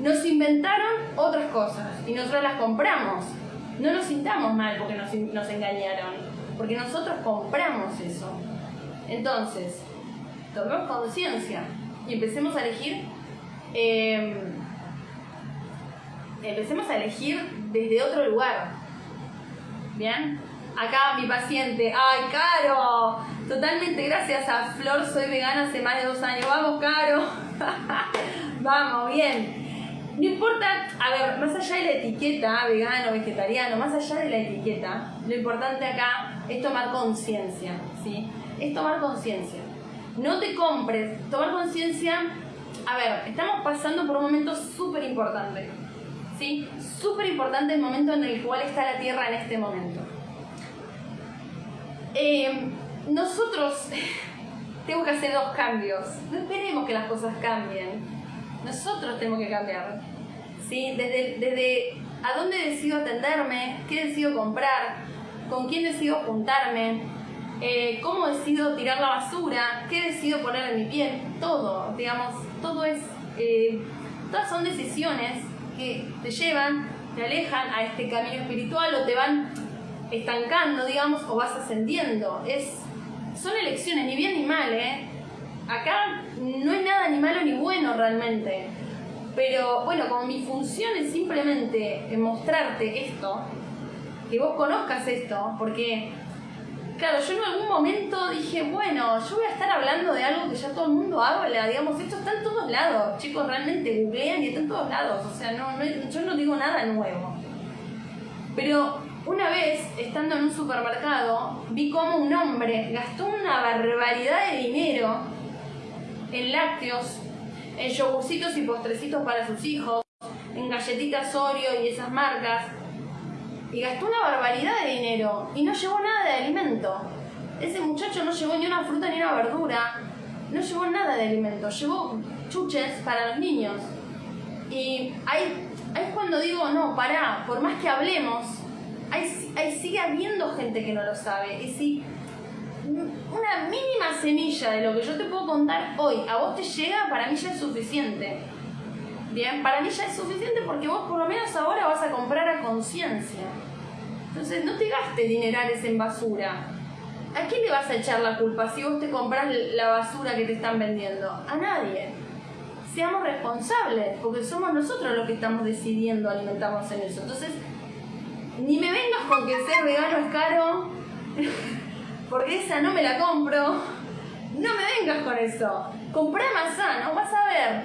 nos inventaron otras cosas y nosotros las compramos. No nos sintamos mal porque nos, engañaron, porque nosotros compramos eso. Entonces, tomemos conciencia y empecemos a elegir. Eh, empecemos a elegir desde otro lugar. ¿Bien? Acá mi paciente, ¡ay, Caro! Totalmente gracias a Flor, soy vegana hace más de dos años. ¡Vamos, Caro! [laughs] Vamos, bien. No importa, a ver, más allá de la etiqueta, vegano, vegetariano, más allá de la etiqueta, lo importante acá es tomar conciencia, ¿sí? Es tomar conciencia. No te compres, tomar conciencia, a ver, estamos pasando por un momento súper importante ¿sí? Súper importante el momento en el cual está la Tierra en este momento. Eh, nosotros [laughs] tenemos que hacer dos cambios. No esperemos que las cosas cambien. Nosotros tenemos que cambiar. ¿sí? Desde, desde a dónde decido atenderme, qué decido comprar, con quién decido juntarme, eh, cómo decido tirar la basura, qué decido poner en mi piel, todo, digamos, todo es, eh, todas son decisiones que te llevan, te alejan a este camino espiritual o te van estancando, digamos, o vas ascendiendo. Es, son elecciones, ni bien ni mal, ¿eh? Acá no es nada ni malo ni bueno realmente. Pero bueno, como mi función es simplemente mostrarte esto, que vos conozcas esto, porque Claro, yo en algún momento dije, bueno, yo voy a estar hablando de algo que ya todo el mundo habla, digamos, esto está en todos lados, chicos, realmente googlean y está en todos lados, o sea, no, yo no digo nada nuevo. Pero una vez, estando en un supermercado, vi cómo un hombre gastó una barbaridad de dinero en lácteos, en yogurcitos y postrecitos para sus hijos, en galletitas Oreo y esas marcas, y gastó una barbaridad de dinero y no llevó nada de alimento. Ese muchacho no llevó ni una fruta ni una verdura, no llevó nada de alimento, llevó chuches para los niños. Y ahí, ahí es cuando digo, no, pará, por más que hablemos, ahí, ahí sigue habiendo gente que no lo sabe. Y si una mínima semilla de lo que yo te puedo contar hoy a vos te llega, para mí ya es suficiente. Bien, para mí ya es suficiente porque vos por lo menos ahora vas a comprar a conciencia. Entonces no te gastes dinerales en basura. ¿A quién le vas a echar la culpa si vos te compras la basura que te están vendiendo? A nadie. Seamos responsables, porque somos nosotros los que estamos decidiendo alimentarnos en eso. Entonces, ni me vengas con que ser vegano es caro, [laughs] porque esa no me la compro. No me vengas con eso. Comprá sano, vas a ver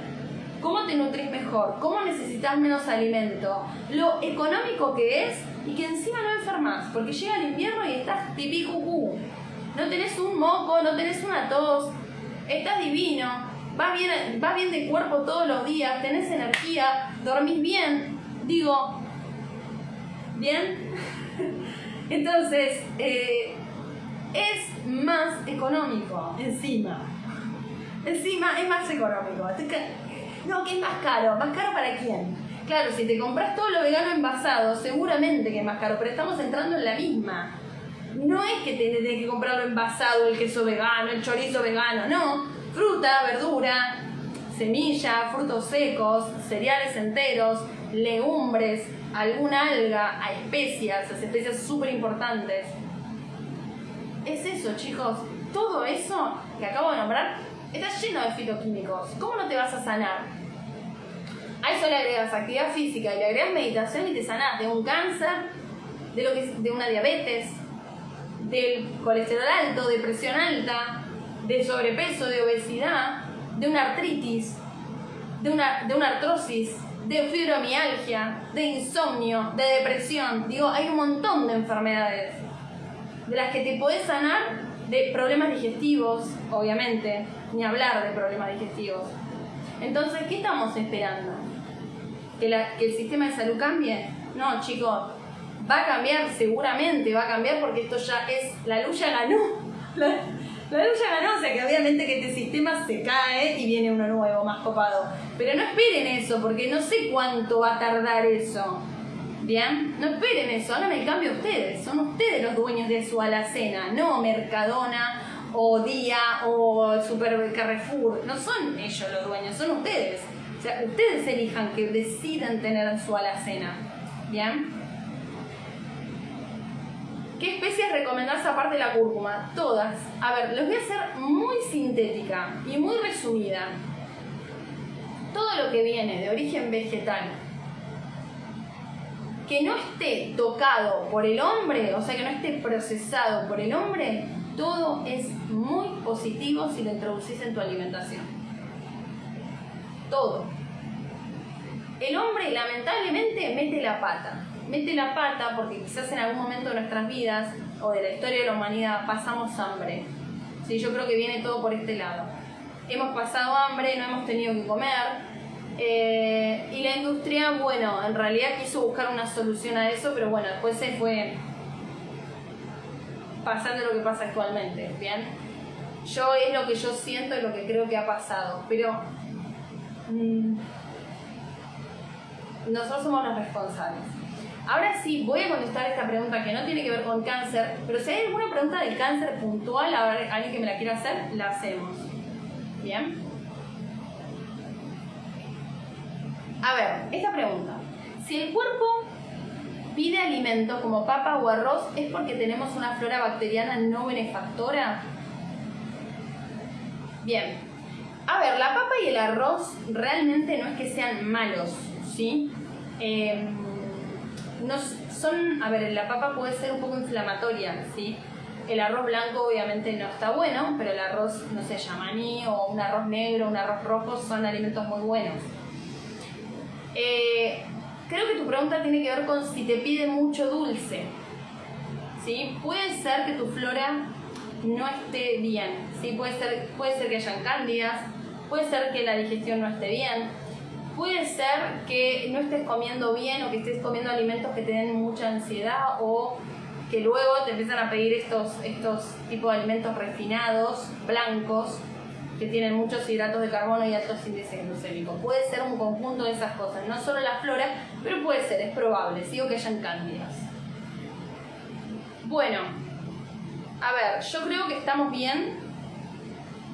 cómo te nutrís mejor, cómo necesitas menos alimento, lo económico que es y que encima no enfermas, porque llega el invierno y estás tipí cucú. No tenés un moco, no tenés una tos, estás divino, vas bien, vas bien de cuerpo todos los días, tenés energía, dormís bien. Digo, ¿bien? [laughs] Entonces, eh, es más económico encima. Encima es más económico. No, que es más caro. ¿Más caro para quién? Claro, si te compras todo lo vegano envasado, seguramente que es más caro, pero estamos entrando en la misma. No es que tenés que comprarlo envasado, el queso vegano, el chorizo vegano, no. Fruta, verdura, semilla, frutos secos, cereales enteros, legumbres, alguna alga, a especias, las especias súper importantes. Es eso, chicos. Todo eso que acabo de nombrar está lleno de fitoquímicos. ¿Cómo no te vas a sanar? A eso le agregas actividad física y le agregas meditación y te sanás de un cáncer, de, lo que, una diabetes, del colesterol alto, de presión alta, de sobrepeso, de obesidad, de una artritis, de una artrosis, de fibromialgia, de insomnio, de depresión. Digo, hay un montón de enfermedades de las que te podés sanar de problemas digestivos, obviamente, ni hablar de problemas digestivos. Entonces, ¿qué estamos esperando? ¿Que, ¿Que, el sistema de salud cambie? No, chicos, va a cambiar, seguramente va a cambiar porque esto ya es, la luz ya ganó. [laughs] La, la luz ya ganó, o sea que obviamente que este sistema se cae y viene uno nuevo, más copado. Pero no esperen eso, porque no sé cuánto va a tardar eso. ¿Bien? No esperen eso, hagan el cambio ustedes. Son ustedes los dueños de su alacena, no Mercadona o Día o Super Carrefour. No son ellos los dueños, son ustedes. O sea, ustedes elijan que decidan tener su alacena. ¿Bien? ¿Qué especies recomendás aparte de la cúrcuma? Todas. A ver, les voy a hacer muy sintética y muy resumida. Todo lo que viene de origen vegetal que no esté tocado por el hombre, o sea, que no esté procesado por el hombre, todo es muy positivo si lo introducís en tu alimentación. Todo. El hombre lamentablemente mete la pata. Mete la pata porque quizás en algún momento de nuestras vidas o de la historia de la humanidad pasamos hambre. Sí, yo creo que viene todo por este lado. Hemos pasado hambre, no hemos tenido que comer, eh, y la industria, bueno, en realidad quiso buscar una solución a eso, pero bueno, después se fue pasando lo que pasa actualmente, ¿bien? Yo es lo que yo siento y lo que creo que ha pasado, pero mm, nosotros somos los responsables. Ahora sí, voy a contestar esta pregunta que no tiene que ver con cáncer, pero si hay alguna pregunta de cáncer puntual, alguien que me la quiera hacer, la hacemos. ¿Bien? A ver, esta pregunta. Si el cuerpo pide alimento como papa o arroz, ¿es porque tenemos una flora bacteriana no benefactora? Bien. A ver, la papa y el arroz realmente no es que sean malos, ¿sí? Em, no, son, a ver, la papa puede ser un poco inflamatoria, ¿sí? El arroz blanco obviamente no está bueno, pero el arroz, no sé, yamaní o un arroz negro, un arroz rojo son alimentos muy buenos. Eh, creo que tu pregunta tiene que ver con si te pide mucho dulce. ¿Sí? Puede ser que tu flora no esté bien. ¿sí? Puede, ser, puede ser que hayan cándidas, puede ser que la digestión no esté bien, puede ser que no estés comiendo bien o que estés comiendo alimentos que te den mucha ansiedad o que luego te empiezan a pedir estos, estos tipos de alimentos refinados, blancos, que tienen muchos hidratos de carbono y altos índices glucémicos. Puede ser un conjunto de esas cosas, no solo la flora, pero puede ser, es probable, sigo que hayan cándidas. Bueno, a ver, yo creo que estamos bien.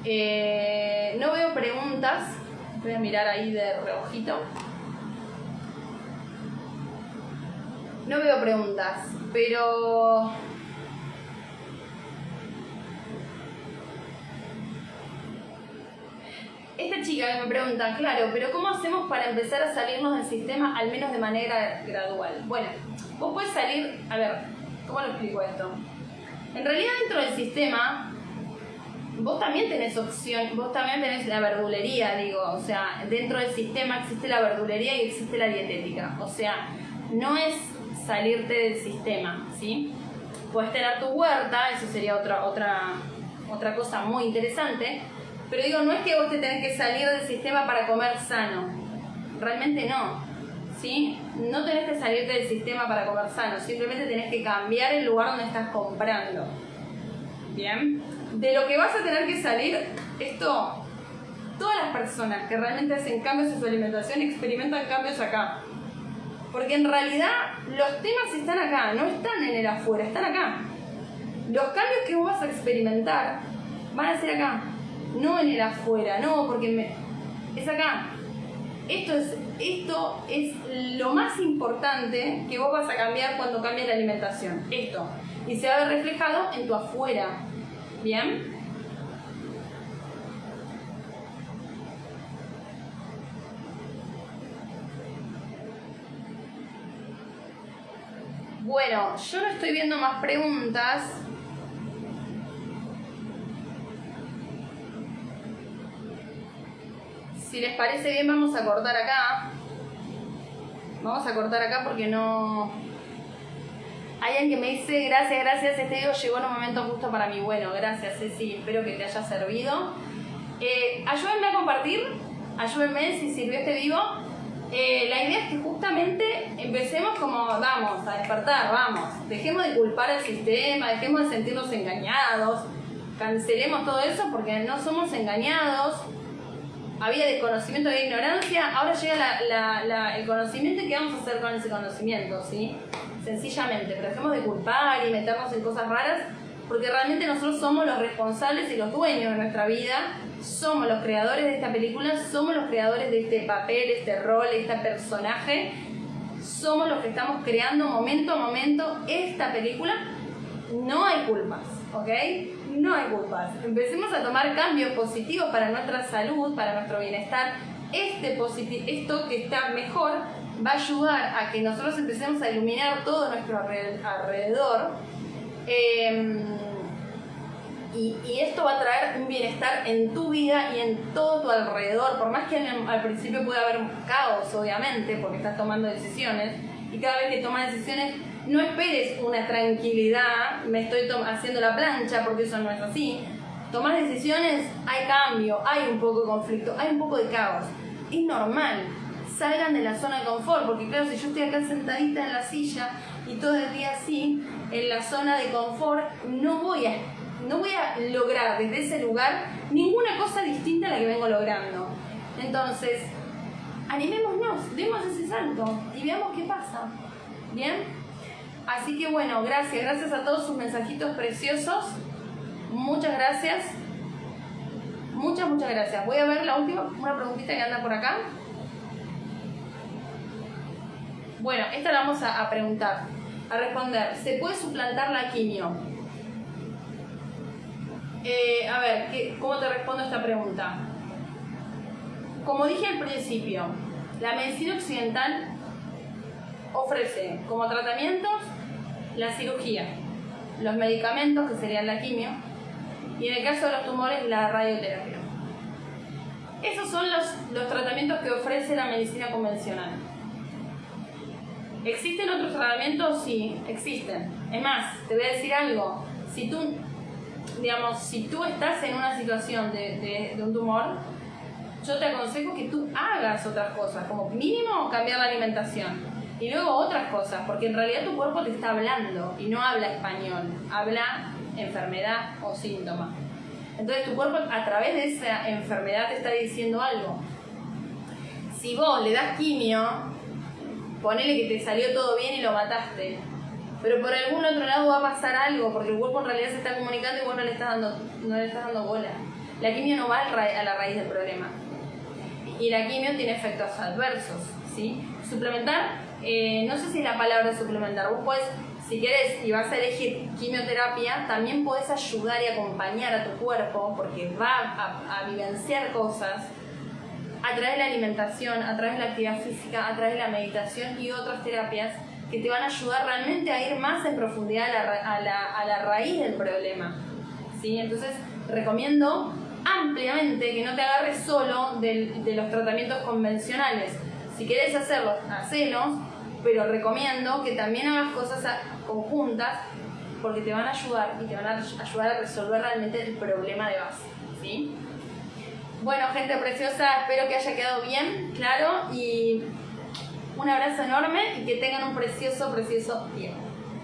Eh, no veo preguntas. Voy a mirar ahí de reojito. No veo preguntas, pero esta chica me pregunta, claro, pero ¿cómo hacemos para empezar a salirnos del sistema al menos de manera gradual? Bueno, vos puedes salir, a ver, ¿cómo lo explico esto? En realidad dentro del sistema, vos también tenés opción, vos también tenés la verdulería, digo, o sea, dentro del sistema existe la verdulería y existe la dietética, o sea, no es salirte del sistema, ¿sí? Puedes tener tu huerta, eso sería otra, otra, otra cosa muy interesante, pero digo, no es que vos te tenés que salir del sistema para comer sano. Realmente no. ¿Sí? No tenés que salirte del sistema para comer sano. Simplemente tenés que cambiar el lugar donde estás comprando. ¿Bien? De lo que vas a tener que salir, esto, todas las personas que realmente hacen cambios en su alimentación experimentan cambios acá. Porque en realidad los temas están acá, no están en el afuera, están acá. Los cambios que vos vas a experimentar van a ser acá no en el afuera, no, porque me... es acá. Esto es, esto es lo más importante que vos vas a cambiar cuando cambies la alimentación. Esto. Y se va a ver reflejado en tu afuera. ¿Bien? Bueno, yo no estoy viendo más preguntas. Si les parece bien, vamos a cortar acá. Vamos a cortar acá porque no... Hay alguien que me dice, gracias, gracias, este video llegó en un momento justo para mí. Bueno, gracias Ceci, espero que te haya servido. Eh, ayúdenme a compartir, ayúdenme si sirvió este vivo. Eh, la idea es que justamente empecemos como, vamos, a despertar, vamos. Dejemos de culpar al sistema, dejemos de sentirnos engañados, cancelemos todo eso porque no somos engañados. Había desconocimiento, había ignorancia, ahora llega el conocimiento y qué vamos a hacer con ese conocimiento, ¿sí? Sencillamente, pero dejemos de culpar y meternos en cosas raras porque realmente nosotros somos los responsables y los dueños de nuestra vida, somos los creadores de esta película, somos los creadores de este papel, este rol, este personaje, somos los que estamos creando momento a momento esta película, no hay culpas, ¿ok? No hay culpas. Empecemos a tomar cambios positivos para nuestra salud, para nuestro bienestar. Este esto que está mejor va a ayudar a que nosotros empecemos a iluminar todo nuestro alrededor Em, y, esto va a traer un bienestar en tu vida y en todo tu alrededor, por más que al principio pueda haber caos, obviamente, porque estás tomando decisiones, y cada vez que tomas decisiones, no esperes una tranquilidad, me estoy haciendo la plancha, porque eso no es así. Tomar decisiones, hay cambio, hay un poco de conflicto, hay un poco de caos. Es normal, salgan de la zona de confort, porque claro, si yo estoy acá sentadita en la silla y todo el día así, en la zona de confort, no voy a, no voy a lograr desde ese lugar ninguna cosa distinta a la que vengo logrando. Entonces, animémonos, demos ese salto y veamos qué pasa. ¿Bien? Así que bueno, gracias, gracias a todos sus mensajitos preciosos. Muchas gracias. Muchas, muchas gracias. Voy a ver la última, una preguntita que anda por acá. Bueno, esta la vamos a, preguntar, a responder. ¿Se puede suplantar la quimio? Eh, a ver, ¿cómo te respondo esta pregunta? Como dije al principio, la medicina occidental ofrece como tratamientos la cirugía, los medicamentos, que serían la quimio, y en el caso de los tumores, la radioterapia. Esos son los, los tratamientos que ofrece la medicina convencional. ¿Existen otros tratamientos? Sí, existen. Es más, te voy a decir algo. Si tú, digamos, si tú estás en una situación de, un tumor, yo te aconsejo que tú hagas otras cosas, como mínimo cambiar la alimentación. Y luego otras cosas, porque en realidad tu cuerpo te está hablando y no habla español, habla enfermedad o síntoma. Entonces tu cuerpo a través de esa enfermedad te está diciendo algo. Si vos le das quimio, ponele que te salió todo bien y lo mataste. Pero por algún otro lado va a pasar algo, porque el cuerpo en realidad se está comunicando y vos no le estás dando, no le estás dando bola. La quimio no va a la raíz del problema. Y la quimio tiene efectos adversos, ¿sí? Suplementar, eh, no sé si la palabra suplementar, vos puedes, si querés y vas a elegir quimioterapia, también puedes ayudar y acompañar a tu cuerpo, porque va a, vivenciar cosas a través de la alimentación, a través de la actividad física, a través de la meditación y otras terapias que te van a ayudar realmente a ir más en profundidad a la, raíz del problema. ¿sí? Entonces, recomiendo ampliamente que no te agarres solo de, los tratamientos convencionales. Si quieres hacerlos, hacelos, pero recomiendo que también hagas cosas conjuntas porque te van a ayudar y te van a ayudar a resolver realmente el problema de base. ¿sí? Bueno, gente preciosa, espero que haya quedado bien, claro, y un abrazo enorme y que tengan un precioso, precioso día.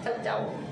Chau, chau.